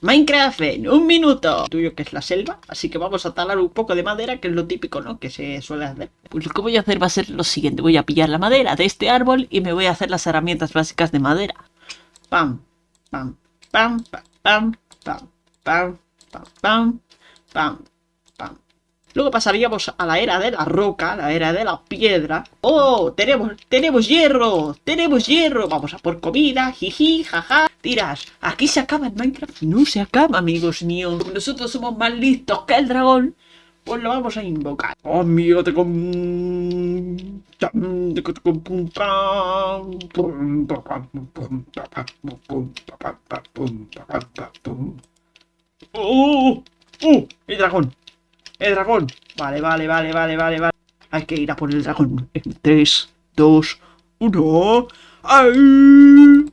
Minecraft en un minuto. Tuyo que es la selva, así que vamos a talar un poco de madera, que es lo típico, ¿no? Que se suele hacer. Pues lo que voy a hacer va a ser lo siguiente. Voy a pillar la madera de este árbol y me voy a hacer las herramientas básicas de madera. Pam, pam, pam, pam, pam, pam, pam, pam, pam, pam. Luego pasaríamos a la era de la roca, la era de la piedra. ¡Oh! ¡Tenemos, tenemos hierro! ¡Tenemos hierro! Vamos a por comida, jiji, jaja. Tiras, aquí se acaba el Minecraft. No se acaba, amigos míos. Nosotros somos más listos que el dragón. Pues lo vamos a invocar. Amigo, te con... ¡Oh! ¡Oh! ¡El dragón! ¡El dragón! Vale, vale, vale, vale, vale, vale. Hay que ir a por el dragón. En 3, 2, 1. ¡Ay!